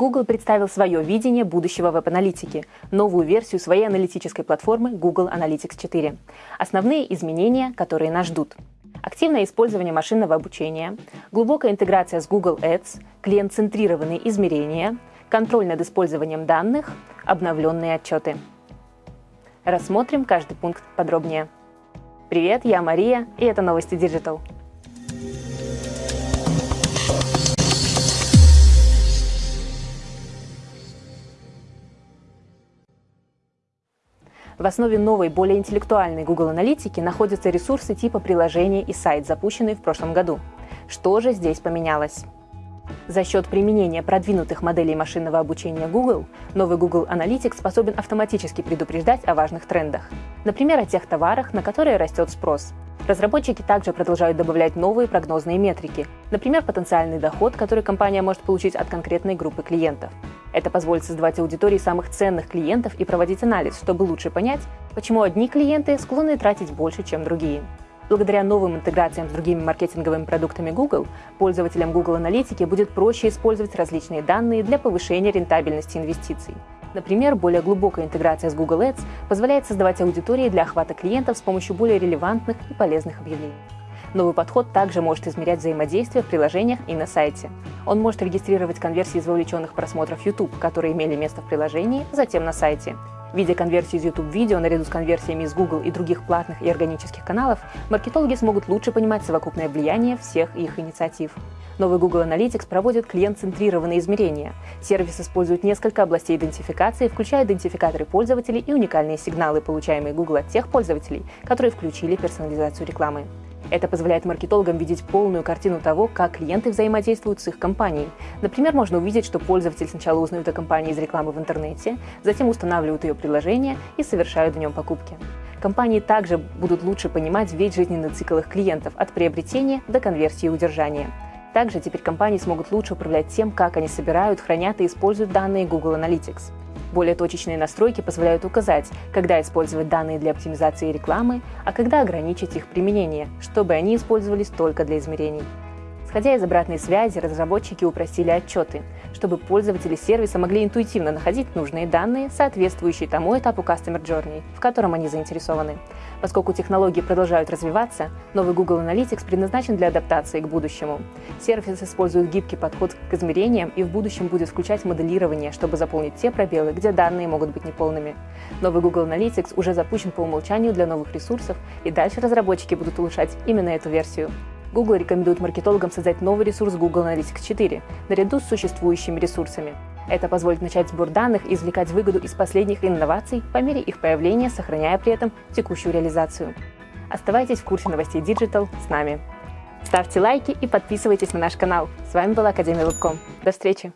Google представил свое видение будущего веб-аналитики, новую версию своей аналитической платформы Google Analytics 4. Основные изменения, которые нас ждут. Активное использование машинного обучения, глубокая интеграция с Google Ads, клиент-центрированные измерения, контроль над использованием данных, обновленные отчеты. Рассмотрим каждый пункт подробнее. Привет, я Мария, и это новости Digital. В основе новой, более интеллектуальной Google Аналитики находятся ресурсы типа приложения и сайт, запущенные в прошлом году. Что же здесь поменялось? За счет применения продвинутых моделей машинного обучения Google, новый Google Analytics способен автоматически предупреждать о важных трендах. Например, о тех товарах, на которые растет спрос. Разработчики также продолжают добавлять новые прогнозные метрики, например, потенциальный доход, который компания может получить от конкретной группы клиентов. Это позволит создавать аудитории самых ценных клиентов и проводить анализ, чтобы лучше понять, почему одни клиенты склонны тратить больше, чем другие. Благодаря новым интеграциям с другими маркетинговыми продуктами Google, пользователям Google Аналитики будет проще использовать различные данные для повышения рентабельности инвестиций. Например, более глубокая интеграция с Google Ads позволяет создавать аудитории для охвата клиентов с помощью более релевантных и полезных объявлений. Новый подход также может измерять взаимодействие в приложениях и на сайте. Он может регистрировать конверсии из вовлеченных просмотров YouTube, которые имели место в приложении, затем на сайте. Видя конверсии из YouTube-видео наряду с конверсиями из Google и других платных и органических каналов, маркетологи смогут лучше понимать совокупное влияние всех их инициатив. Новый Google Analytics проводит клиент-центрированные измерения. Сервис использует несколько областей идентификации, включая идентификаторы пользователей и уникальные сигналы, получаемые Google от тех пользователей, которые включили персонализацию рекламы. Это позволяет маркетологам видеть полную картину того, как клиенты взаимодействуют с их компанией. Например, можно увидеть, что пользователь сначала узнает о компании из рекламы в интернете, затем устанавливают ее приложение и совершают в нем покупки. Компании также будут лучше понимать весь жизненный цикл их клиентов от приобретения до конверсии и удержания. Также теперь компании смогут лучше управлять тем, как они собирают, хранят и используют данные Google Analytics. Более точечные настройки позволяют указать, когда использовать данные для оптимизации рекламы, а когда ограничить их применение, чтобы они использовались только для измерений. Исходя из обратной связи, разработчики упростили отчеты, чтобы пользователи сервиса могли интуитивно находить нужные данные, соответствующие тому этапу Customer Journey, в котором они заинтересованы. Поскольку технологии продолжают развиваться, новый Google Analytics предназначен для адаптации к будущему. Сервис использует гибкий подход к измерениям и в будущем будет включать моделирование, чтобы заполнить те пробелы, где данные могут быть неполными. Новый Google Analytics уже запущен по умолчанию для новых ресурсов, и дальше разработчики будут улучшать именно эту версию. Google рекомендует маркетологам создать новый ресурс Google Analytics 4 наряду с существующими ресурсами. Это позволит начать сбор данных и извлекать выгоду из последних инноваций по мере их появления, сохраняя при этом текущую реализацию. Оставайтесь в курсе новостей Digital с нами. Ставьте лайки и подписывайтесь на наш канал. С вами была Академия Вебком. До встречи!